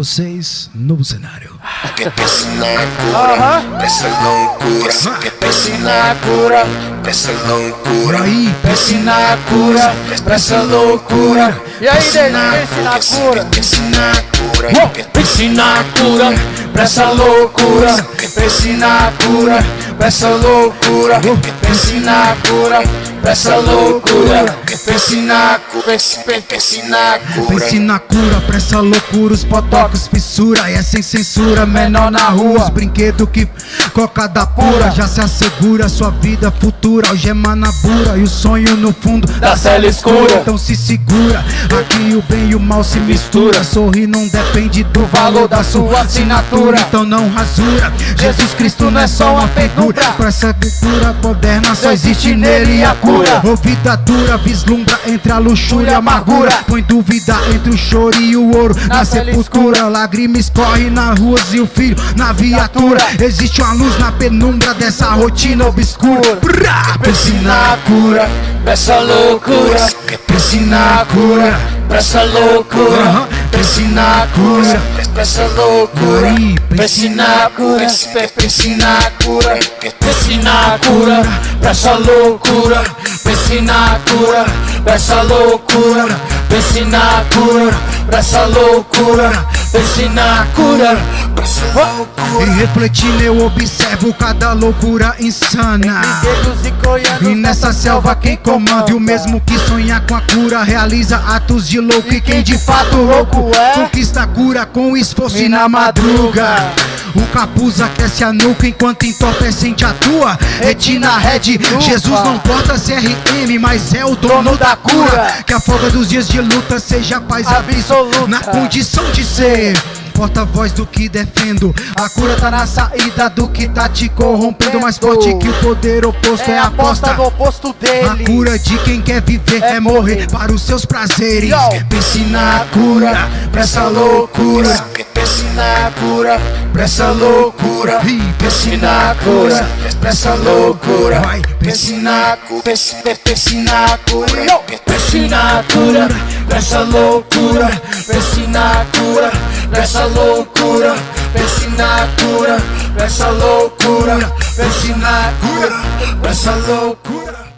vocês, novo cenário. Que pense na cura, essa loucura. Que pense na cura, loucura. Aí, Pense na cura, pra essa loucura. E aí, pense na cura. Pense na cura. Oh, Pense na cura, pra essa loucura. Pense na cura, pra essa loucura. Pense na cura, pra essa loucura. Pense na cura, pense, pense na cura. Pense na cura pra essa loucura, os potocos, fissura, e é sem censura, menor na rua, os brinquedos que cocada pura, já se assegura sua vida futura, algema na bura e o sonho no fundo Da cela escura. Então se segura, aqui o bem e o mal se mistura, sorrir não depende do valor da sua assinatura, então não rasura, Jesus Cristo não é só uma figura, pra essa cultura moderna só existe nele a cura, ou vida dura, vislumbra entre a luxúria e a amargura, põe dúvida entre o choro e o ouro, na sepultura, lágrimas correm nas ruas e o filho. Na viatura, existe uma luz na penumbra dessa rotina obscura, pense na cura, Pra essa loucura, pense na cura, pra essa loucura. Pense na cura, pra essa loucura. Aí, Pense na cura, pense na cura. Pense na cura, pra essa loucura. Pense na cura, pra essa loucura. Pense na cura, pra essa loucura. Pense na cura, pra loucura. E refletindo eu observo cada loucura insana. E nessa selva quem comanda? E o mesmo que sonha com a cura Realiza atos de louco. E quem de fato louco é? Conquista a cura com esforço e na madruga o capuz aquece a nuca enquanto entorpecente atua Retina Red, Jesus não porta CRM Mas é o dono da cura. Que a folga dos dias de luta seja paz absoluta. Na condição de ser Porta-voz do que defendo A cura tá na saída do que tá te corrompendo Mais forte que o poder oposto é a aposta do oposto a dele. cura de quem quer viver é morrer para os seus prazeres. Yo. Pense na cura, pra essa loucura. Pense na cura, pra essa loucura. Pense na cura, pra essa loucura. Vai, Pense na cura, pense, pense na cura. Pense na cura, pra essa loucura. Pense na cura, pra essa loucura. Pense na cura, pra essa loucura. Pense na cura, pra essa loucura.